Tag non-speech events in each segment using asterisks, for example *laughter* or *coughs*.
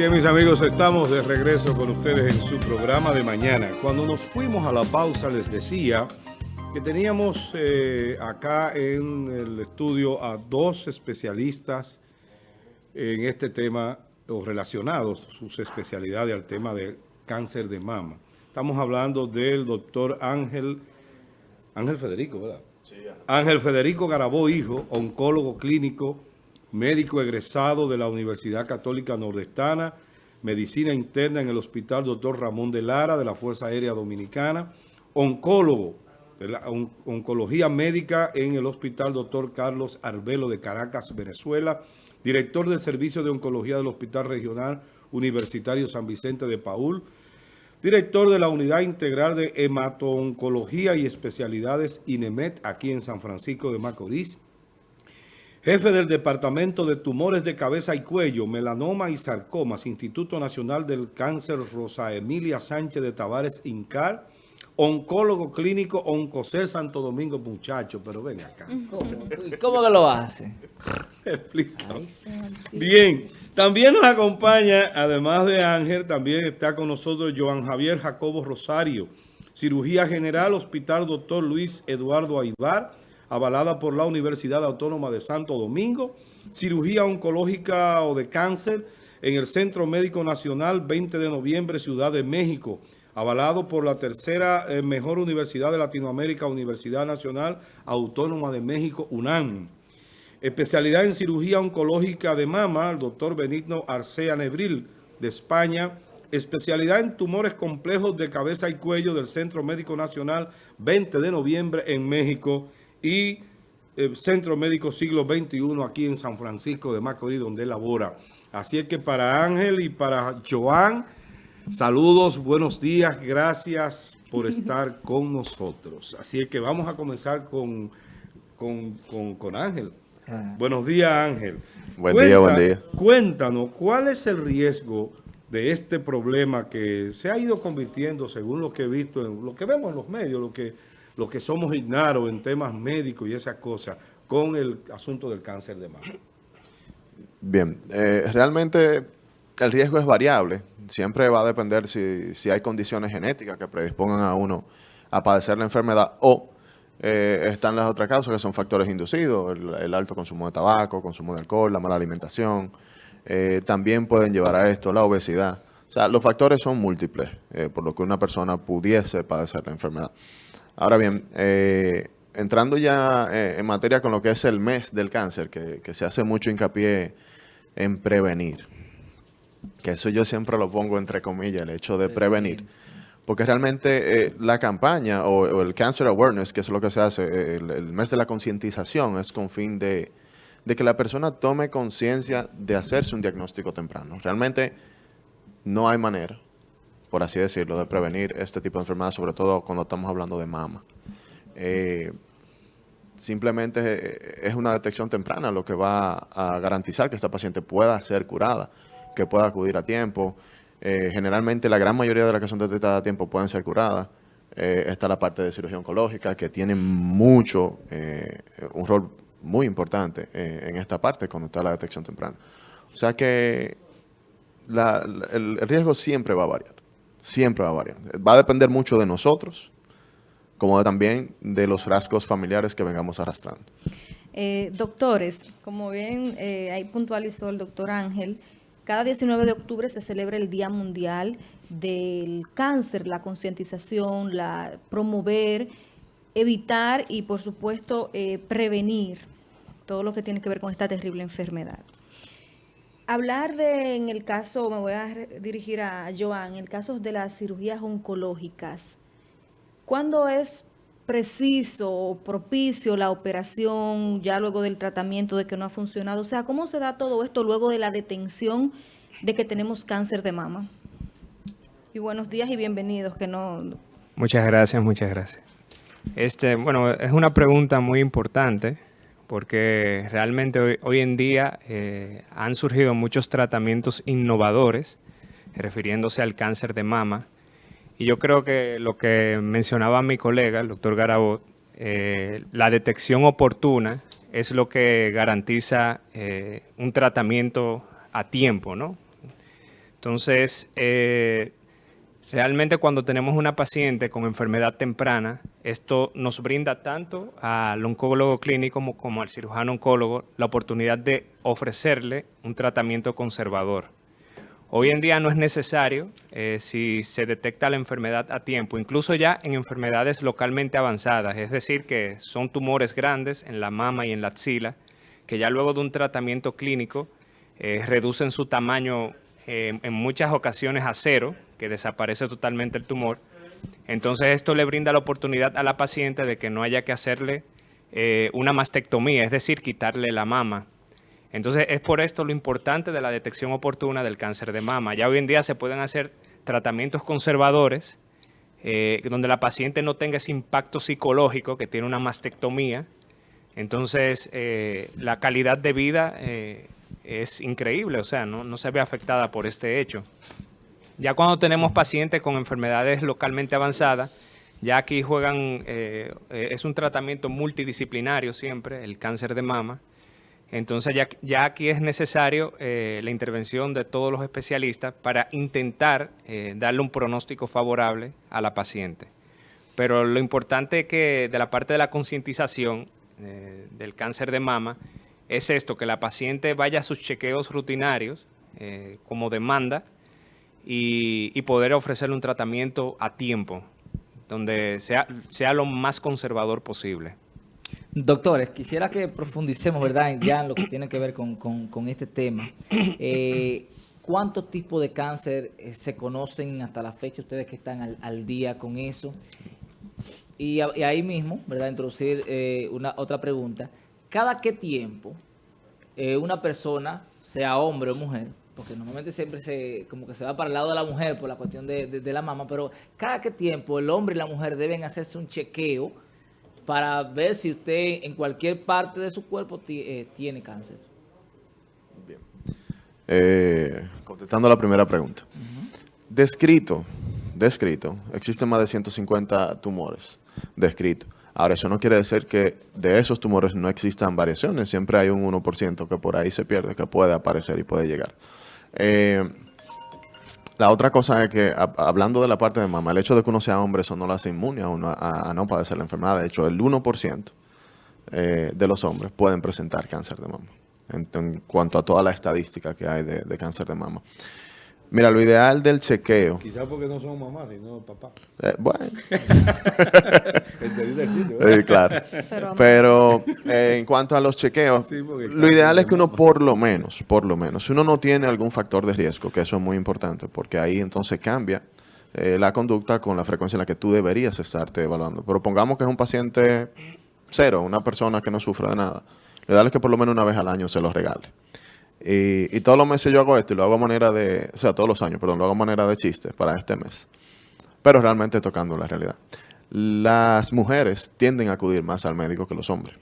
Bien, mis amigos, estamos de regreso con ustedes en su programa de mañana. Cuando nos fuimos a la pausa les decía que teníamos eh, acá en el estudio a dos especialistas en este tema o relacionados sus especialidades al tema del cáncer de mama. Estamos hablando del doctor Ángel, Ángel Federico, ¿verdad? Sí, Ángel Federico Garabó, hijo, oncólogo clínico, médico egresado de la Universidad Católica Nordestana, medicina interna en el Hospital Dr. Ramón de Lara de la Fuerza Aérea Dominicana, oncólogo de la oncología médica en el Hospital Dr. Carlos Arbelo de Caracas, Venezuela, director del Servicio de Oncología del Hospital Regional Universitario San Vicente de Paul, director de la Unidad Integral de Hemato-Oncología y Especialidades INEMET aquí en San Francisco de Macorís, Jefe del Departamento de Tumores de Cabeza y Cuello, Melanoma y Sarcomas, Instituto Nacional del Cáncer Rosa Emilia Sánchez de Tavares Incar, oncólogo clínico Oncocel Santo Domingo, muchacho, pero ven acá. *laughs* ¿Cómo, ¿Cómo que lo hace? *laughs* Explica. Bien, también nos acompaña, además de Ángel, también está con nosotros Joan Javier Jacobo Rosario, Cirugía General, Hospital Doctor Luis Eduardo Aibar, avalada por la Universidad Autónoma de Santo Domingo, cirugía oncológica o de cáncer en el Centro Médico Nacional 20 de noviembre, Ciudad de México, avalado por la tercera eh, mejor universidad de Latinoamérica, Universidad Nacional Autónoma de México, UNAM. Especialidad en cirugía oncológica de mama, el doctor Benigno Arcea Nebril, de España. Especialidad en tumores complejos de cabeza y cuello del Centro Médico Nacional 20 de noviembre en México y el Centro Médico Siglo XXI aquí en San Francisco de Macorís, donde labora. Así es que para Ángel y para Joan, saludos, buenos días, gracias por *laughs* estar con nosotros. Así es que vamos a comenzar con, con, Ángel. Ah. Buenos días, Ángel. Buen día, buen día. Cuéntanos, ¿cuál es el riesgo de este problema que se ha ido convirtiendo, según lo que he visto, en lo que vemos en los medios, lo que los que somos ignaros en temas médicos y esas cosas, con el asunto del cáncer de mama? Bien, eh, realmente el riesgo es variable. Siempre va a depender si, hay condiciones genéticas que predispongan a uno a padecer la enfermedad o eh, están las otras causas que son factores inducidos, el, alto consumo de tabaco, consumo de alcohol, la mala alimentación. Eh, también pueden llevar a esto la obesidad. O sea, los factores son múltiples, por lo que una persona pudiese padecer la enfermedad. Ahora bien, eh, entrando ya eh, en materia con lo que es el mes del cáncer, que, se hace mucho hincapié en prevenir, que eso yo siempre lo pongo entre comillas, el hecho de prevenir. Porque realmente eh, la campaña o, el Cancer Awareness, que es lo que se hace, el, mes de la concientización, es con fin de, de que la persona tome conciencia de hacerse un diagnóstico temprano. Realmente no hay manera por así decirlo, de prevenir este tipo de enfermedades, sobre todo cuando estamos hablando de mama. Eh, simplemente eh, es una detección temprana lo que va a garantizar que esta paciente pueda ser curada, que pueda acudir a tiempo. Eh, generalmente la gran mayoría de las que son detectadas a tiempo pueden ser curadas. está la parte de cirugía oncológica que tiene mucho, un rol muy importante en esta parte cuando está la detección temprana. O sea que el riesgo siempre va a variar. Siempre va a variar. Va a depender mucho de nosotros, como también de los rasgos familiares que vengamos arrastrando. Eh, doctores, como bien eh, ahí puntualizó el doctor Ángel, cada 19 de octubre se celebra el Día Mundial del Cáncer, la concientización, la promover, evitar y por supuesto eh, prevenir todo lo que tiene que ver con esta terrible enfermedad. Hablar de, en el caso, me voy a dirigir a Joan, en el caso de las cirugías oncológicas, ¿cuándo es preciso o propicio la operación ya luego del tratamiento de que no ha funcionado? O sea, ¿cómo se da todo esto luego de la detención de que tenemos cáncer de mama? Y buenos días y bienvenidos, que no... Muchas gracias, muchas gracias. Este, bueno, es una pregunta muy importante porque realmente hoy, en día eh, han surgido muchos tratamientos innovadores refiriéndose al cáncer de mama. Y yo creo que lo que mencionaba mi colega, el doctor Garabot, eh, la detección oportuna es lo que garantiza eh, un tratamiento a tiempo, ¿no? Entonces, eh, realmente cuando tenemos una paciente con enfermedad temprana, esto nos brinda tanto al oncólogo clínico como, al cirujano oncólogo la oportunidad de ofrecerle un tratamiento conservador. Hoy en día no es necesario eh, si se detecta la enfermedad a tiempo, incluso ya en enfermedades localmente avanzadas, es decir, que son tumores grandes en la mama y en la axila, que ya luego de un tratamiento clínico eh, reducen su tamaño eh, en muchas ocasiones a cero, que desaparece totalmente el tumor. Entonces esto le brinda la oportunidad a la paciente de que no haya que hacerle una mastectomía, es decir, quitarle la mama. Entonces, es por esto lo importante de la detección oportuna del cáncer de mama. Ya hoy en día se pueden hacer tratamientos conservadores eh, donde la paciente no tenga ese impacto psicológico que tiene una mastectomía. Entonces, eh, la calidad de vida eh, es increíble, o sea, no se ve afectada por este hecho. Ya cuando tenemos pacientes con enfermedades localmente avanzadas, ya aquí juegan, es un tratamiento multidisciplinario siempre, el cáncer de mama, entonces ya, aquí es necesario eh, la intervención de todos los especialistas para intentar eh, darle un pronóstico favorable a la paciente. Pero lo importante es que de la parte de la concientización eh, del cáncer de mama es esto, que la paciente vaya a sus chequeos rutinarios como demanda y, y, poder ofrecerle un tratamiento a tiempo, donde sea, sea lo más conservador posible. Doctores, quisiera que profundicemos, ¿verdad?, ya en lo que tiene que ver con, este tema. *coughs* Eh, ¿Cuántos tipos de cáncer eh, se conocen hasta la fecha, ustedes que están al, día con eso? Y, ahí mismo, ¿verdad?, introducir eh, una otra pregunta. ¿Cada qué tiempo una persona, sea hombre o mujer, porque normalmente siempre se como que se va para el lado de la mujer por la cuestión de, de la mama, pero cada qué tiempo el hombre y la mujer deben hacerse un chequeo para ver si usted en cualquier parte de su cuerpo eh, tiene cáncer. Bien. Eh, contestando la primera pregunta. Descrito, descrito, existen más de 150 tumores descritos. Ahora, eso no quiere decir que de esos tumores no existan variaciones. Siempre hay un 1% que por ahí se pierde, que puede aparecer y puede llegar. Eh, la otra cosa es que, hablando de la parte de mama, el hecho de que uno sea hombre, eso no lo hace inmune a, uno a, no padecer la enfermedad. De hecho, el 1% eh, de los hombres pueden presentar cáncer de mama, en, cuanto a toda la estadística que hay de cáncer de mama. Mira, lo ideal del chequeo. Quizás porque no son mamás, sino papá. Eh, bueno. *laughs* sí, claro. Pero, eh, en cuanto a los chequeos, lo ideal es que uno por lo menos, por lo menos, si uno no tiene algún factor de riesgo, que eso es muy importante, porque ahí entonces cambia eh, la conducta con la frecuencia en la que tú deberías estarte evaluando. Pero pongamos que es un paciente cero, una persona que no sufre de nada. Lo ideal es que por lo menos una vez al año se los regale. Y, todos los meses yo hago esto y lo hago a manera de, o sea, todos los años, perdón, lo hago a manera de chiste para este mes. Pero realmente tocando la realidad. Las mujeres tienden a acudir más al médico que los hombres.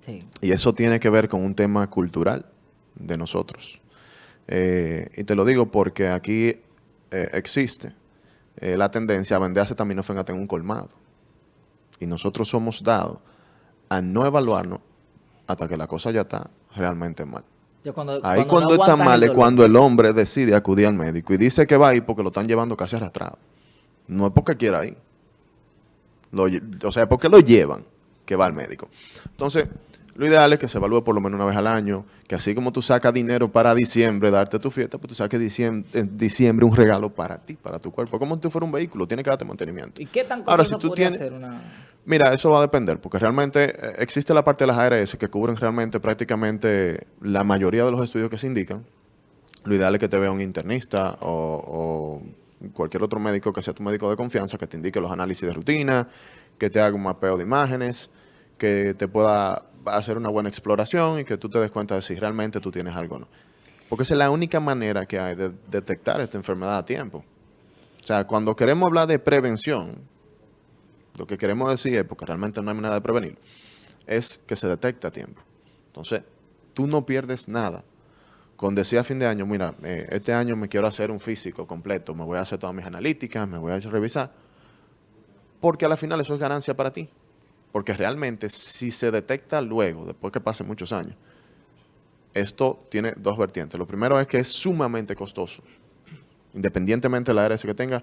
Sí. Y eso tiene que ver con un tema cultural de nosotros. Eh, y te lo digo porque aquí eh, existe eh, la tendencia a vender acetaminofén en un colmado. Y nosotros somos dados a no evaluarnos hasta que la cosa ya está realmente mal. Ahí cuando, está mal es cuando el hombre decide acudir al médico y dice que va ahí porque lo están llevando casi arrastrado. No es porque quiera ir. o sea, es porque lo llevan que va al médico. Entonces, lo ideal es que se evalúe por lo menos una vez al año, que así como tú sacas dinero para diciembre, darte tu fiesta, pues tú saques diciembre, en diciembre un regalo para ti, para tu cuerpo. Como si tú fueras un vehículo, tiene que darte mantenimiento. ¿Y qué tan Ahora, si tú tienes, una... Mira, eso va a depender, porque realmente eh, existe la parte de las ARS que cubren realmente prácticamente la mayoría de los estudios que se indican. Lo ideal es que te vea un internista o, cualquier otro médico que sea tu médico de confianza, que te indique los análisis de rutina, que te haga un mapeo de imágenes, que te pueda hacer una buena exploración y que tú te des cuenta de si realmente tú tienes algo o no. Porque esa es la única manera que hay de detectar esta enfermedad a tiempo. O sea, cuando queremos hablar de prevención, lo que queremos decir es, porque realmente no hay manera de prevenir, es que se detecta a tiempo. Entonces, tú no pierdes nada. Con decir a fin de año, mira, eh, este año me quiero hacer un físico completo, me voy a hacer todas mis analíticas, me voy a revisar, porque a la final eso es ganancia para ti. Porque realmente si se detecta luego, después que pasen muchos años, esto tiene dos vertientes. Lo primero es que es sumamente costoso independientemente de la ARS que tenga,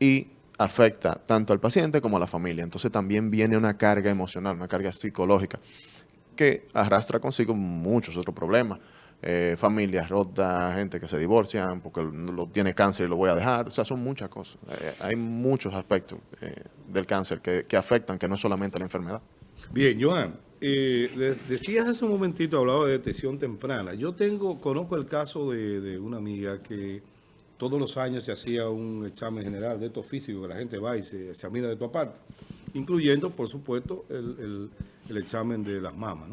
y afecta tanto al paciente como a la familia. Entonces también viene una carga emocional, una carga psicológica, que arrastra consigo muchos otros problemas. Eh, familias rotas, gente que se divorcian porque lo tiene cáncer y lo voy a dejar. O sea, son muchas cosas. Eh, hay muchos aspectos eh, del cáncer que, que, afectan, que no es solamente la enfermedad. Bien, Joan, decías hace un momentito, hablaba de detección temprana. Yo tengo, conozco el caso de, de una amiga que todos los años se hacía un examen general de estos físicos que la gente va y se examina de tu aparte, incluyendo, por supuesto, el, el, examen de las mamas.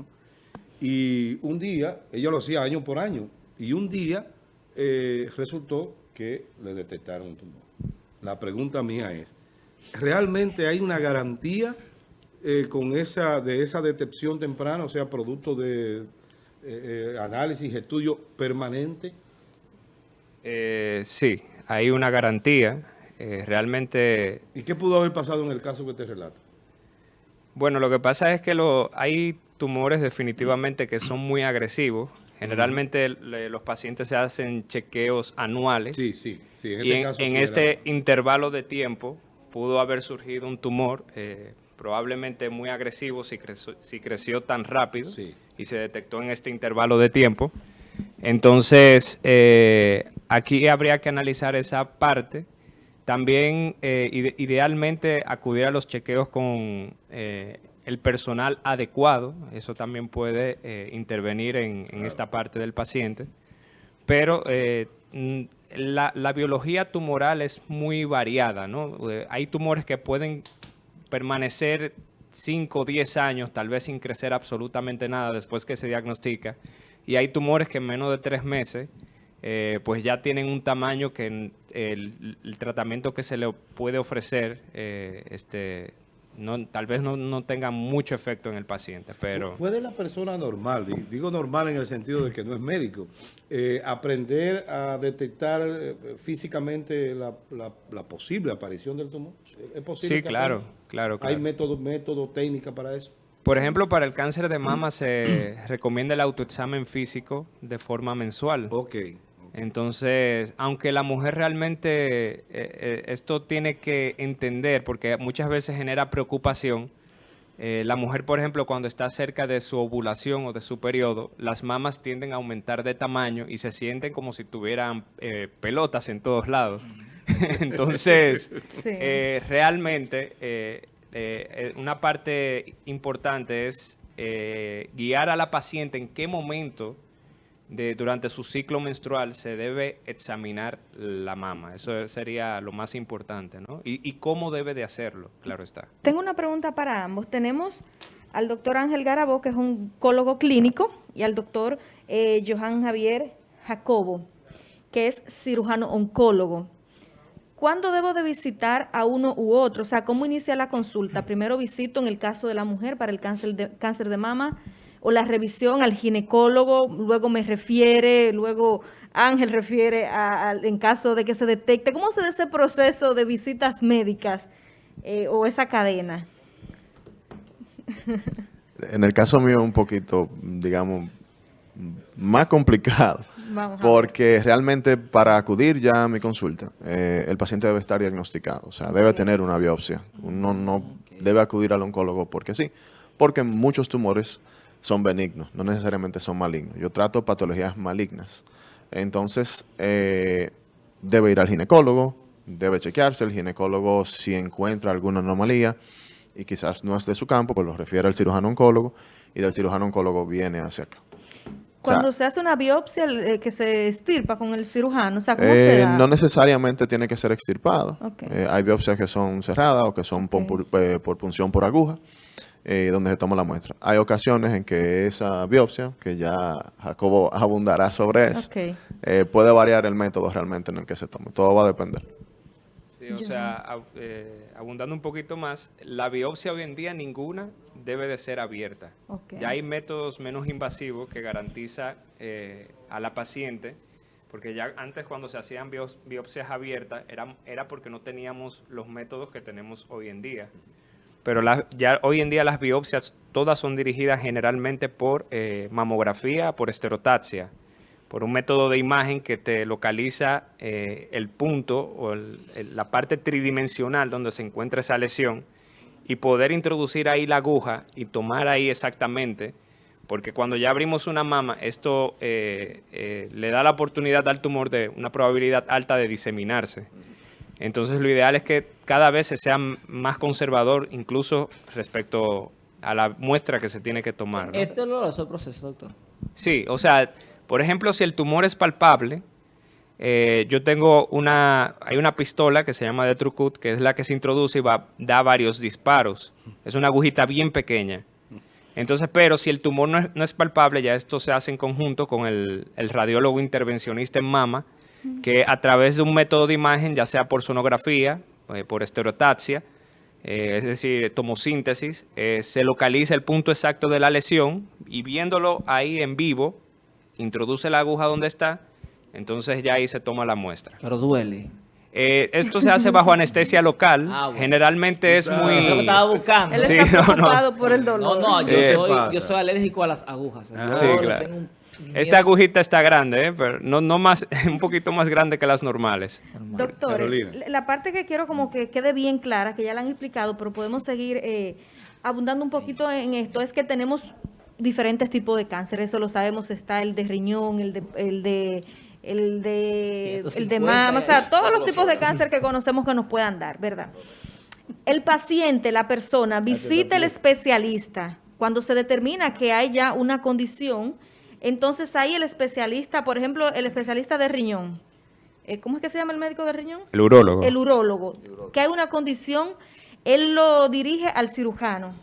Y un día, ella lo hacía año por año, y un día eh, resultó que le detectaron un tumor. La pregunta mía es, ¿realmente hay una garantía eh, con esa de esa detección temprana, o sea, producto de eh, análisis, estudio permanente? Eh, sí, hay una garantía. Eh, realmente... ¿Y qué pudo haber pasado en el caso que te relato? Bueno, lo que pasa es que lo, hay tumores definitivamente que son muy agresivos. Generalmente los pacientes se hacen chequeos anuales. Sí, sí. sí en este y en, este intervalo de tiempo pudo haber surgido un tumor eh, probablemente muy agresivo si creció, si creció tan rápido y se detectó en este intervalo de tiempo. Entonces, eh, aquí habría que analizar esa parte. También, eh, idealmente, acudir a los chequeos con eh, el personal adecuado. Eso también puede intervenir en, esta parte del paciente. Pero la, la, biología tumoral es muy variada, ¿no? hay tumores que pueden permanecer 5 o 10 años, tal vez sin crecer absolutamente nada después que se diagnostica y hay tumores que en menos de tres meses eh, pues ya tienen un tamaño que el, tratamiento que se le puede ofrecer eh, este, no, tal vez no, tenga mucho efecto en el paciente, pero... ¿Puede la persona normal, digo normal en el sentido de que no es médico, eh, aprender a detectar físicamente la, posible aparición del tumor? ¿Es posible? Sí, claro, claro, claro. ¿Hay método, método, técnica para eso? Por ejemplo, para el cáncer de mama se *clears throat* recomienda el autoexamen físico de forma mensual. Ok. Entonces, aunque la mujer realmente, eh, eh, esto tiene que entender, porque muchas veces genera preocupación, eh, la mujer, por ejemplo, cuando está cerca de su ovulación o de su periodo, las mamas tienden a aumentar de tamaño y se sienten como si tuvieran pelotas en todos lados. *laughs* Entonces, realmente eh, eh, una parte importante es eh, guiar a la paciente en qué momento de, durante su ciclo menstrual se debe examinar la mama. Eso sería lo más importante, ¿no? Y, cómo debe de hacerlo, claro está. Tengo una pregunta para ambos. Tenemos al doctor Ángel Garabó, que es un oncólogo clínico, y al doctor Johan Javier Jacobo, que es cirujano oncólogo. ¿Cuándo debo de visitar a uno u otro? O sea, ¿cómo inicia la consulta? Primero visito en el caso de la mujer para el cáncer de, cáncer de mama o la revisión al ginecólogo, luego me refiere, luego Ángel refiere en caso de que se detecte. ¿Cómo se da ese proceso de visitas médicas eh, o esa cadena? En el caso mío un poquito, digamos, más complicado porque realmente para acudir ya a mi consulta, eh, el paciente debe estar diagnosticado, o sea, debe tener una biopsia. Uno no debe acudir al oncólogo porque sí, porque muchos tumores son benignos, no necesariamente son malignos. Yo trato patologías malignas. Entonces, eh, debe ir al ginecólogo, debe chequearse. El ginecólogo, si encuentra alguna anomalía y quizás no es de su campo, pues lo refiere al cirujano oncólogo y del cirujano oncólogo viene hacia acá. Cuando se hace una biopsia eh, que se extirpa con el cirujano, o sea, ¿cómo se eh, No necesariamente tiene que ser extirpada. Eh, hay biopsias que son cerradas o que son por, punción por aguja, donde se toma la muestra. Hay ocasiones en que esa biopsia, que ya Jacobo *laughs* abundará sobre eso, puede variar el método realmente en el que se tome. Todo va a depender. Sí, o sea, abundando un poquito más, la biopsia hoy en día ninguna debe de ser abierta. Ya hay métodos menos invasivos que garantiza eh, a la paciente, porque ya antes cuando se hacían biopsias abiertas era, era porque no teníamos los métodos que tenemos hoy en día. Pero ya hoy en día las biopsias todas son dirigidas generalmente por eh, mamografía, por esterotaxia. por un método de imagen que te localiza eh, el punto o el- el- la parte tridimensional donde se encuentra esa lesión y poder introducir ahí la aguja y tomar ahí exactamente, porque cuando ya abrimos una mama, esto eh, eh, le da la oportunidad al tumor de una probabilidad alta de diseminarse. Entonces lo ideal es que cada vez se sea más conservador, incluso respecto a la muestra que se tiene que tomar. ¿no? ¿Es doloroso el proceso, doctor? Sí, o sea, por ejemplo, si el tumor es palpable, eh, yo tengo una, hay una pistola que se llama de Trucut, que es la que se introduce y va, da varios disparos. Es una agujita bien pequeña. Entonces, pero si el tumor no es, no es palpable, ya esto se hace en conjunto con el, el radiólogo intervencionista en mama, que a través de un método de imagen, ya sea por sonografía, eh, por estereotaxia, eh, es decir, tomosíntesis, se localiza el punto exacto de la lesión y viéndolo ahí en vivo, introduce la aguja donde está, entonces ya ahí se toma la muestra. Pero duele. Eh, esto se hace bajo anestesia local, Ah, bueno. generalmente es Claro. muy... Eso es lo que estaba buscando. Él Sí, está no, no. preocupado por el No, dolor. no, yo, Eh, soy, yo soy alérgico a las agujas. Yo Sí, claro. tengo un miedo Esta agujita está grande, ¿eh? pero no, no más, *laughs* un poquito más grande que las normales. normal. Doctor, la parte que quiero como que quede bien clara, que ya la han explicado, pero podemos seguir eh, abundando un poquito en esto, es que tenemos diferentes tipos de cáncer, eso lo sabemos, está el de riñón, el de... El de el de, el de 150, mama, o sea, todos los tipos de cáncer que conocemos que nos puedan dar, ¿verdad? El paciente, la persona, visita el especialista cuando se determina que hay ya una condición, entonces ahí el especialista, por ejemplo, el especialista de riñón, eh, ¿cómo es que se llama el médico de riñón? El urólogo. El urólogo, que hay una condición, él lo dirige al cirujano.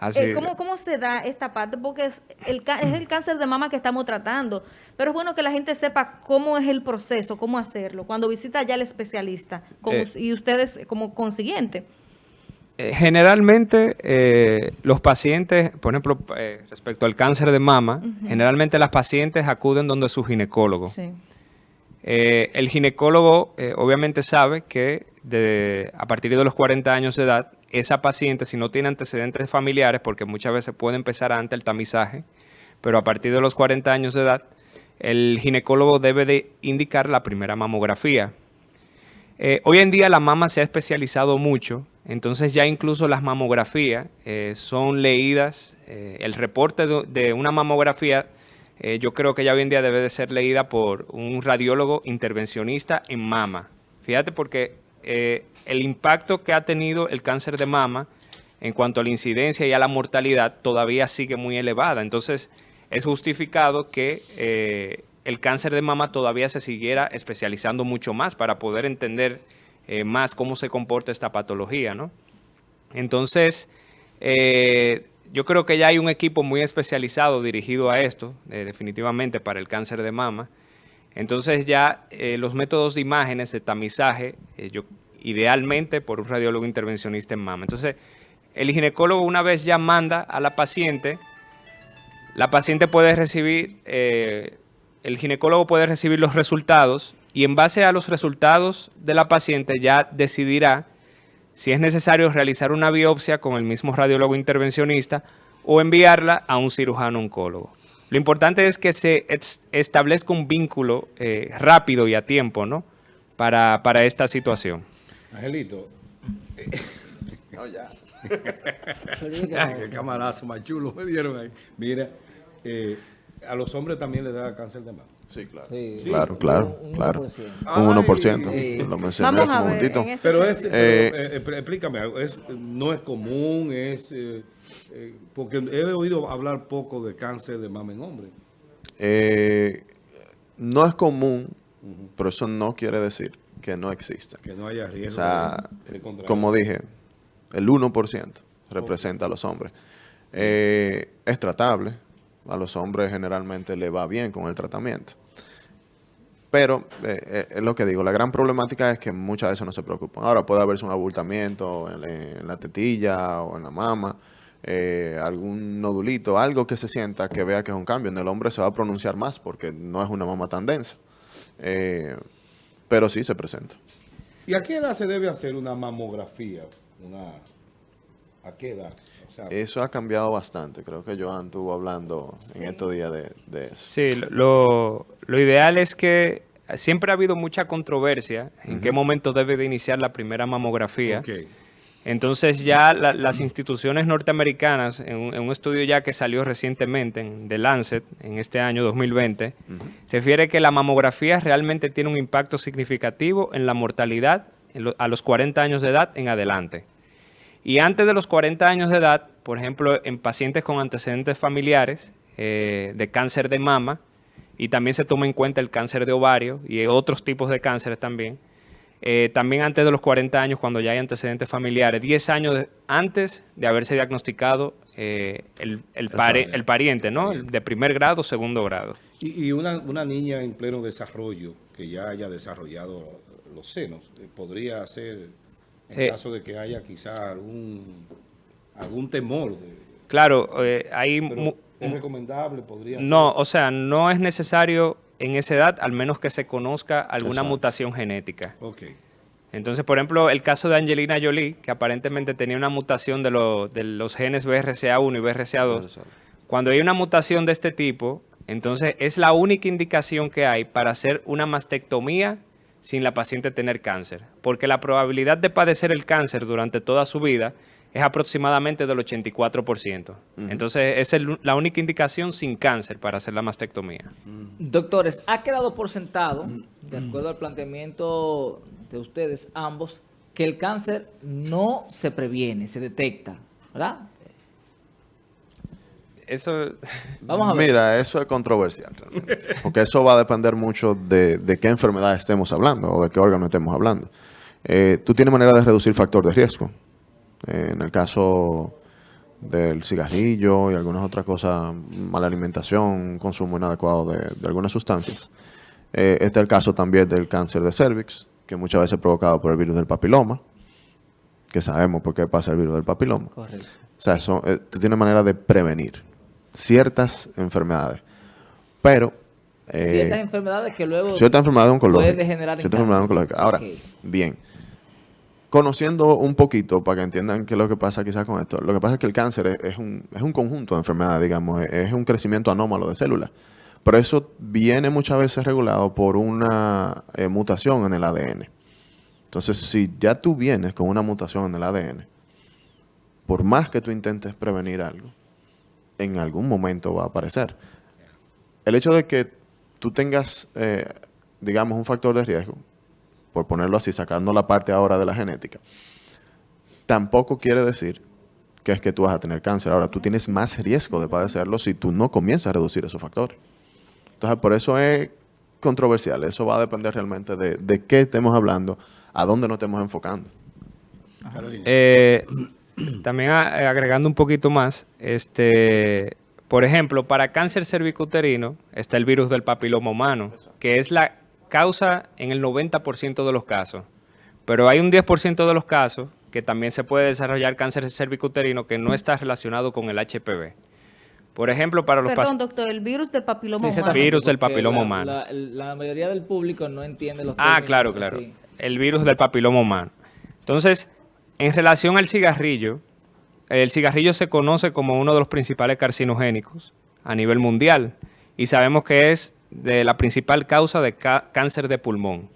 Así, Eh, ¿cómo, ¿Cómo se da esta parte? Porque es el, es el cáncer de mama que estamos tratando, pero es bueno que la gente sepa cómo es el proceso, cómo hacerlo, cuando visita ya el especialista, como- Eh. y ustedes como consiguiente. Eh, Generalmente eh, los pacientes, por ejemplo, eh, respecto al cáncer de mama, generalmente las pacientes acuden donde su ginecólogo. Sí. El ginecólogo obviamente sabe que de- a partir de los 40 años de edad, esa paciente, si no tiene antecedentes familiares, porque muchas veces puede empezar antes el tamizaje, pero a partir de los 40 años de edad, el ginecólogo debe de indicar la primera mamografía. Eh, hoy en día la mama se ha especializado mucho, entonces ya incluso las mamografías eh, son leídas, eh, el reporte de, de una mamografía yo creo que ya hoy en día debe de ser leída por un radiólogo intervencionista en mama. Fíjate porque el impacto que ha tenido el cáncer de mama en cuanto a la incidencia y a la mortalidad todavía sigue muy elevada. Entonces es justificado que eh, el cáncer de mama todavía se siguiera especializando mucho más para poder entender eh, más cómo se comporta esta patología, ¿no? Entonces, eh, yo creo que ya hay un equipo muy especializado dirigido a esto, definitivamente para el cáncer de mama. Entonces ya los métodos de imágenes, de tamizaje, yo, idealmente por un radiólogo intervencionista en mama. Entonces, el ginecólogo una vez ya manda a la paciente, la paciente puede recibir, eh, el ginecólogo puede recibir los resultados y en base a los resultados de la paciente ya decidirá si es necesario realizar una biopsia con el mismo radiólogo intervencionista o enviarla a un cirujano oncólogo. Lo importante es que se es- establezca un vínculo eh, rápido y a tiempo, ¿no? Para, para esta situación. Angelito, No, ya. ay, qué camarazo más chulo me dieron ahí. Mira, eh, a los hombres también les da cáncer de mama. Sí, claro. Sí. Claro, claro, Un- un claro. 1%. Un 1%. Ay. Lo mencioné Vamos hace a un ver. momentito. Pero es, pero, Eh, eh, explícame algo, es, no es común, es, eh, eh, porque he oído hablar poco de cáncer de mama en hombres. Eh, no es común, pero eso no quiere decir que no exista. Que no haya O riesgo sea, de, de contraer. como dije, el 1% representa a los hombres. Eh, es tratable. A los hombres generalmente le va bien con el tratamiento. Pero eh, eh, es lo que digo, la gran problemática es que muchas veces no se preocupan. Ahora puede haberse un abultamiento en, en la tetilla o en la mama, eh, algún nodulito, algo que se sienta que vea que es un cambio. En el hombre se va a pronunciar más porque no es una mama tan densa. Eh, pero sí se presenta. ¿Y a qué edad se debe hacer una mamografía? Una, ¿A qué edad? O sea, Eso ha cambiado bastante. Creo que Joan estuvo hablando en estos días de, de eso. Sí, lo, lo ideal es que siempre ha habido mucha controversia en qué momento debe de iniciar la primera mamografía. ok. Entonces ya la- las instituciones norteamericanas, en un, en un estudio ya que salió recientemente en The Lancet, en este año 2020, refiere que la mamografía realmente tiene un impacto significativo en la mortalidad en lo- a los 40 años de edad en adelante. Y antes de los 40 años de edad, por ejemplo, en pacientes con antecedentes familiares eh, de cáncer de mama, y también se toma en cuenta el cáncer de ovario y otros tipos de cánceres también, eh, también antes de los 40 años, cuando ya hay antecedentes familiares, 10 años de- antes de haberse diagnosticado eh, el, el, pare- el pariente, ¿no? El de primer grado, segundo grado. Y, y una, una niña en pleno desarrollo, que ya haya desarrollado los senos, eh, podría ser, en Eh. caso de que haya quizá algún, algún temor. de- Claro, hay... pero es recomendable, podría No, ser. o sea, no es necesario en esa edad, al menos que se conozca alguna Exacto. mutación genética. Entonces, por ejemplo, el caso de Angelina Jolie, que aparentemente tenía una mutación de, lo- de los genes BRCA1 y BRCA2, cuando hay una mutación de este tipo, entonces es la única indicación que hay para hacer una mastectomía sin la paciente tener cáncer. Porque la probabilidad de padecer el cáncer durante toda su vida es aproximadamente del 84%. Entonces, es el- la única indicación sin cáncer para hacer la mastectomía. Doctores, ha quedado por sentado, de acuerdo al planteamiento de ustedes ambos, que el cáncer no se previene, se detecta, ¿verdad? Eso... Vamos a ver. Mira, eso es controversial realmente. Porque eso va a depender mucho de, de qué enfermedad estemos hablando o de qué órgano estemos hablando. Eh, tú tienes manera de reducir factor de riesgo. Eh, en el caso del cigarrillo y algunas otras cosas, mala alimentación, consumo inadecuado de, de algunas sustancias. Eh, este es el caso también del cáncer de cervix, que muchas veces es provocado por el virus del papiloma, que sabemos por qué pasa el virus del papiloma. Correcto. O sea, eso, eh, tú tienes manera de prevenir ciertas enfermedades. Pero, eh, Ciertas enfermedades que luego... ciertas enfermedades oncológicas. pueden degenerar en Ciertas enfermedades oncológicas. Ahora, bien. Conociendo un poquito, para que entiendan qué es lo que pasa quizás con esto, lo que pasa es que el cáncer es, un, conjunto de enfermedades, digamos, es, es un crecimiento anómalo de células. Pero eso viene muchas veces regulado por una eh, mutación en el ADN. Entonces, si ya tú vienes con una mutación en el ADN, por más que tú intentes prevenir algo, en algún momento va a aparecer. El hecho de que tú tengas, eh, digamos, un factor de riesgo, por ponerlo así, sacando la parte ahora de la genética, tampoco quiere decir que es que tú vas a tener cáncer. Ahora, tú tienes más riesgo de padecerlo si tú no comienzas a reducir esos factores. Entonces, por eso es controversial. Eso va a depender realmente de, de qué estemos hablando, a dónde nos estemos enfocando. Eh, *clears throat* también eh, agregando un poquito más, este, por ejemplo, para cáncer cervicuterino está el virus del papiloma humano, que es la causa en el 90% de los casos. Pero hay un 10% de los casos que también se puede desarrollar cáncer cervicuterino que no está relacionado con el HPV. Por ejemplo, para los Perdón, pacientes... doctor, el virus del papiloma Sí, humano. Virus del papiloma la- humano. La, la mayoría del público no entiende los Ah, claro, claro. así. El virus del papiloma humano. Entonces, en relación al cigarrillo, el cigarrillo se conoce como uno de los principales carcinogénicos a nivel mundial y sabemos que es de la principal causa de cáncer de pulmón.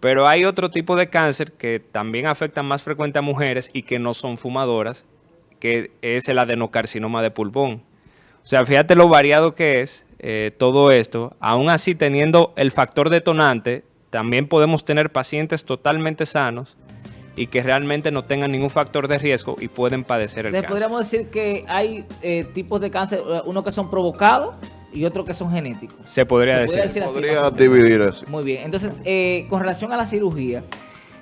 Pero hay otro tipo de cáncer que también afecta más frecuente a mujeres y que no son fumadoras, que es el adenocarcinoma de pulmón. O sea, fíjate lo variado que es eh, todo esto. Aún así, teniendo el factor detonante, también podemos tener pacientes totalmente sanos y que realmente no tengan ningún factor de riesgo y pueden padecer el Entonces, cáncer. podríamos decir que hay eh, tipos de cáncer, uno que son provocados y otro que son genéticos. Se podría Se decir. podría decir Podría dividir así. Muy bien. Entonces, eh, con relación a la cirugía,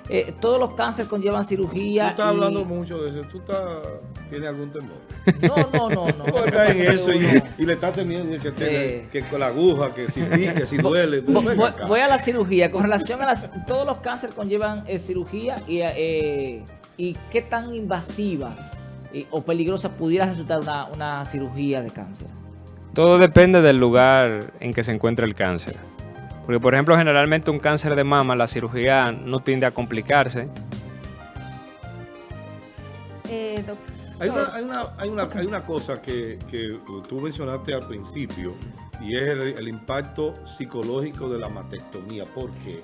eh, todos los cánceres conllevan Tú cirugía. estás y- hablando mucho de eso. ¿Tú estás, tienes algún temor? No, no, no, no. Tú estás en eso y, le estás temiendo que, te- Eh. que con la aguja, que si pique, si *laughs* duele. Voy, a la cirugía. Con relación a las... Todos los cánceres conllevan eh, cirugía y, eh, y qué tan invasiva o peligrosa pudiera resultar una, una cirugía de cáncer. Todo depende del lugar en que se encuentra el cáncer. Porque, por ejemplo, generalmente un cáncer de mama, la cirugía no tiende a complicarse. Eh, Hay una, hay una, hay una, hay una cosa que, que tú mencionaste al principio y es el, el impacto psicológico de la mastectomía. ¿Por qué?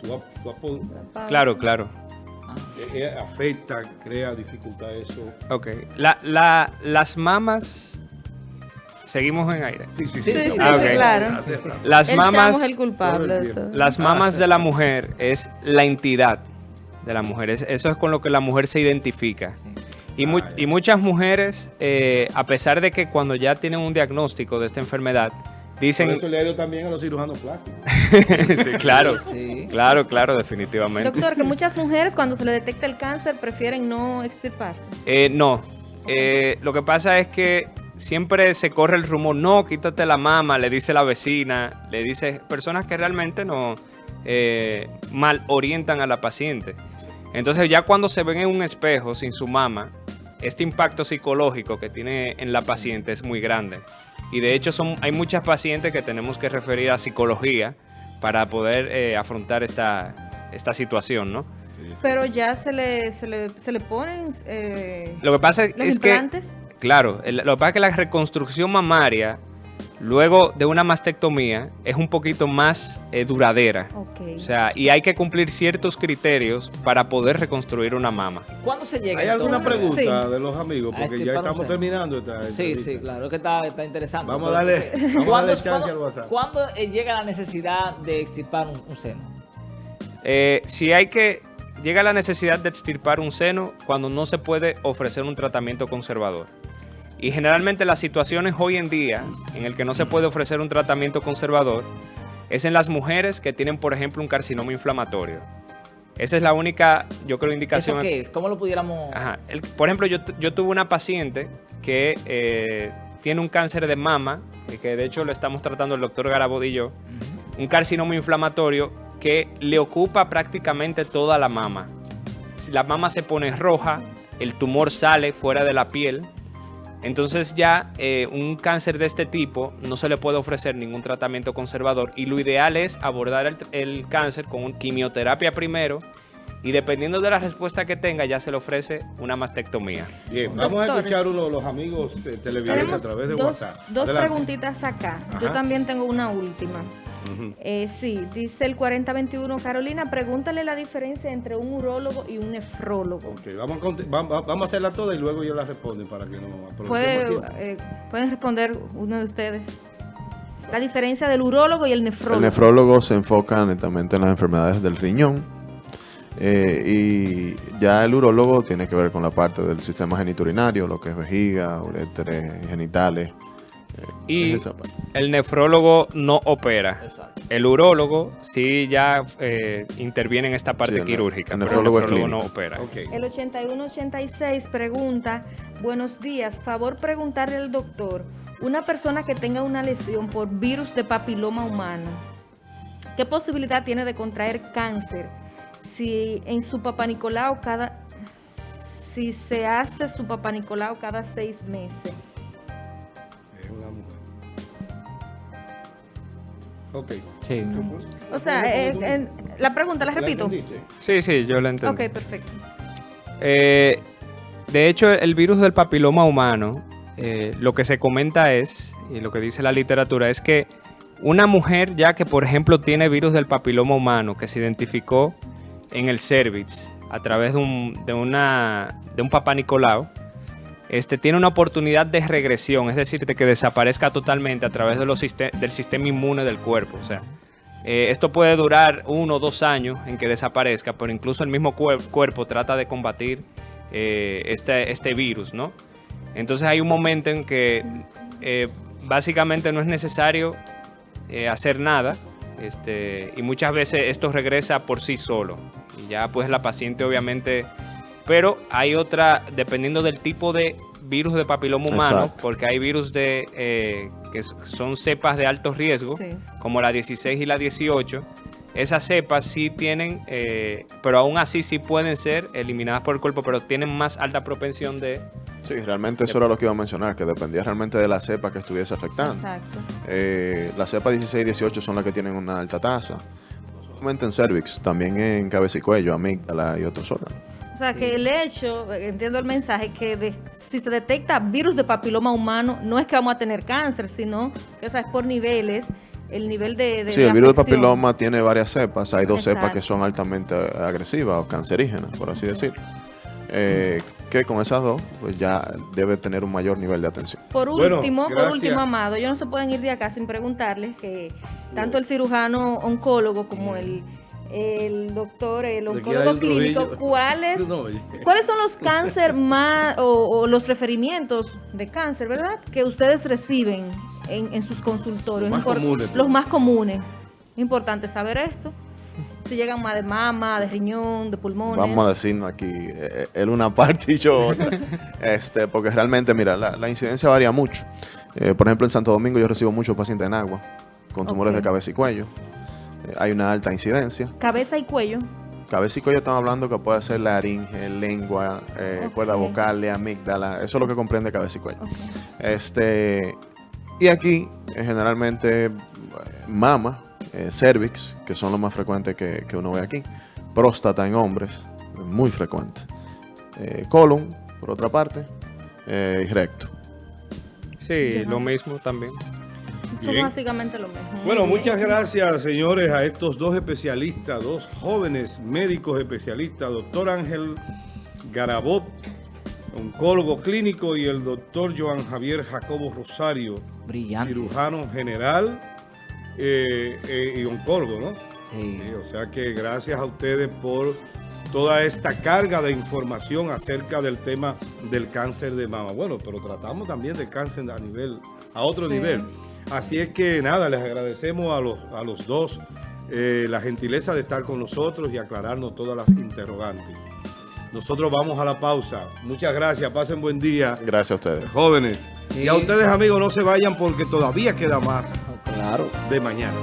Tú has- tú Claro, claro. eh, eh, afecta, crea dificultad eso. Ok. La, la, las mamas... Seguimos en aire. Sí, sí, Sí, sí, Ah, claro. Las El mamas... el culpable de todo. Las mamas de la mujer es la entidad de la mujer. Es- eso es con lo que la mujer se identifica. Y, mu- Ah, y muchas mujeres, eh, a pesar de que cuando ya tienen un diagnóstico de esta enfermedad, Por dicen... eso le ha ido también a los cirujanos plásticos. *laughs* sí, claro, Sí. claro, claro, definitivamente. Doctor, que muchas mujeres cuando se le detecta el cáncer prefieren no extirparse. Eh, no, Eh, lo que pasa es que siempre se corre el rumor, no, quítate la mama, le dice la vecina, le dice personas que realmente no eh, mal orientan a la paciente. Entonces ya cuando se ven en un espejo sin su mama, este impacto psicológico que tiene en la paciente es muy grande. Y de hecho son, hay muchas pacientes que tenemos que referir a psicología para poder eh, afrontar esta, esta situación, ¿no? Pero ya se le, se le, se le ponen eh, Lo que pasa los es que... Claro, el- lo que pasa es que la reconstrucción mamaria, luego de una mastectomía, es un poquito más eh, duradera. O sea, y hay que cumplir ciertos criterios para poder reconstruir una mama. ¿Cuándo se llega ¿Hay alguna pregunta Sí. de los amigos? A Porque ya estamos terminando esta Sí, entrevista. sí, claro, que está, está interesante. Vamos a darle- vamos a ¿cuándo- darle chance cuándo- al WhatsApp. ¿Cuándo eh, llega la necesidad de extirpar un, un seno? Eh, si hay que... Llega la necesidad de extirpar un seno cuando no se puede ofrecer un tratamiento conservador. Y generalmente las situaciones hoy en día en el que no se puede ofrecer un tratamiento conservador es en las mujeres que tienen, por ejemplo, un carcinoma inflamatorio. Esa es la única, yo creo, indicación. ¿Eso qué es? ¿Cómo lo pudiéramos...? Ajá. El- por ejemplo, yo, yo tuve una paciente que eh, tiene un cáncer de mama, y que de hecho lo estamos tratando el doctor Garabod y yo, un carcinoma inflamatorio que le ocupa prácticamente toda la mama. Si la mama se pone roja, el tumor sale fuera de la piel, entonces ya eh, un cáncer de este tipo no se le puede ofrecer ningún tratamiento conservador y lo ideal es abordar el, el cáncer con un quimioterapia primero y dependiendo de la respuesta que tenga ya se le ofrece una mastectomía. Bien, vamos a Doctores. escuchar uno de los amigos eh, televidentes a través de dos, WhatsApp. dos Adelante. preguntitas acá. Yo también tengo una última. Eh, sí, dice el 4021. Carolina, pregúntale la diferencia entre un urólogo y un nefrólogo. Ok, vamos a, vamos hacerla toda y luego ellos la responden para que no aprovechemos eh, pueden responder uno de ustedes. La diferencia del urólogo y el nefrólogo. El nefrólogo se enfoca netamente en las enfermedades del riñón eh, y ya el urólogo tiene que ver con la parte del sistema geniturinario, lo que es vejiga, uretres, genitales. Y es esa parte. el nefrólogo no opera. El urólogo sí ya eh, interviene en esta parte Sí, el ne- quirúrgica, el pero nefrólogo el es nefrólogo no opera. El 8186 pregunta, buenos días, favor preguntarle al doctor, una persona que tenga una lesión por virus de papiloma humano, ¿qué posibilidad tiene de contraer cáncer si en su papá Nicolau cada, si se hace su papá Nicolau cada seis meses? Una mujer. Ok. Sí. O sea, eh, en- la pregunta la repito. Sí, sí, yo lo entiendo. Ok, perfecto. Eh, de hecho, el virus del papiloma humano, eh, lo que se comenta es, y lo que dice la literatura, es que una mujer ya que, por ejemplo, tiene virus del papiloma humano, que se identificó en el cervix a través de un, de una, de un papá Nicolau, este, tiene una oportunidad de regresión, es decir, de que desaparezca totalmente a través del sistema inmune del cuerpo. O sea, eh, esto puede durar uno o dos años en que desaparezca, pero incluso el mismo cuer- cuerpo trata de combatir eh, este, este virus, ¿no? Entonces hay un momento en que eh, básicamente no es necesario hacer nada este, y muchas veces esto regresa por sí solo. Y ya pues la paciente obviamente... Pero hay otra, dependiendo del tipo de virus de papiloma humano, Exacto. porque hay virus de eh, que son cepas de alto riesgo, Sí. como la 16 y la 18, esas cepas sí tienen, eh, pero aún así sí pueden ser eliminadas por el cuerpo, pero tienen más alta propensión de... Sí, realmente eso era lo que iba a mencionar, que dependía realmente de la cepa que estuviese afectando. Exacto. Eh, las cepas 16 y 18 son las que tienen una alta tasa. No solamente en cervix, también en cabeza y cuello, amígdala y otros órganos. O sea, que el hecho, entiendo el mensaje, que de- si se detecta virus de papiloma humano, no es que vamos a tener cáncer, sino que o sea, es por niveles, el nivel de, de Sí, el virus de papiloma tiene varias cepas. Hay dos cepas que son altamente agresivas o cancerígenas, por así decirlo. Eh, que con esas dos, pues ya debe tener un mayor nivel de atención. Por Bueno, último, por último, Amado, ellos no se pueden ir de acá sin preguntarles que tanto el cirujano oncólogo como el, el doctor, el oncólogo clínico. ¿cuáles, *laughs* No. ¿cuáles son los cáncer más o, o los referimientos de cáncer, verdad? Que ustedes reciben en, en sus consultorios. Los más comunes, Los pues. más comunes. Importante saber esto. Si llegan más de mama, de riñón, de pulmones. Vamos a decirnos aquí, eh, él una *laughs* parte y yo otra. este, porque realmente, mira, la, la incidencia varía mucho. Eh, por ejemplo, en Santo Domingo yo recibo muchos pacientes en agua, con tumores de cabeza y cuello. Hay una alta incidencia. Cabeza y cuello. Cabeza y cuello estamos hablando que puede ser laringe, lengua, eh, Ok. cuerda vocal, amígdala. Eso es lo que comprende cabeza y cuello. Este, y aquí, eh, generalmente, mama, eh, cervix, que son los más frecuentes que, que uno ve aquí. Próstata en hombres, muy frecuente. Eh, colon, por otra parte, eh, y recto. Sí, lo mismo también. Son Bien. básicamente lo mismo. Bueno, muchas gracias, señores, a estos dos especialistas, dos jóvenes médicos especialistas, doctor Ángel Garabot, oncólogo clínico, y el doctor Joan Javier Jacobo Rosario, Brillante. cirujano general eh, eh, y oncólogo, ¿no? Sí. Sí, o sea que gracias a ustedes por toda esta carga de información acerca del tema del cáncer de mama. Bueno, pero tratamos también del cáncer a nivel, a otro Sí. nivel. Así es que nada, les agradecemos a los, a los dos eh, la gentileza de estar con nosotros y aclararnos todas las interrogantes. Nosotros vamos a la pausa. Muchas gracias, pasen buen día, Gracias a ustedes. jóvenes. Sí. Y a ustedes amigos, no se vayan porque todavía queda más Claro. de mañana.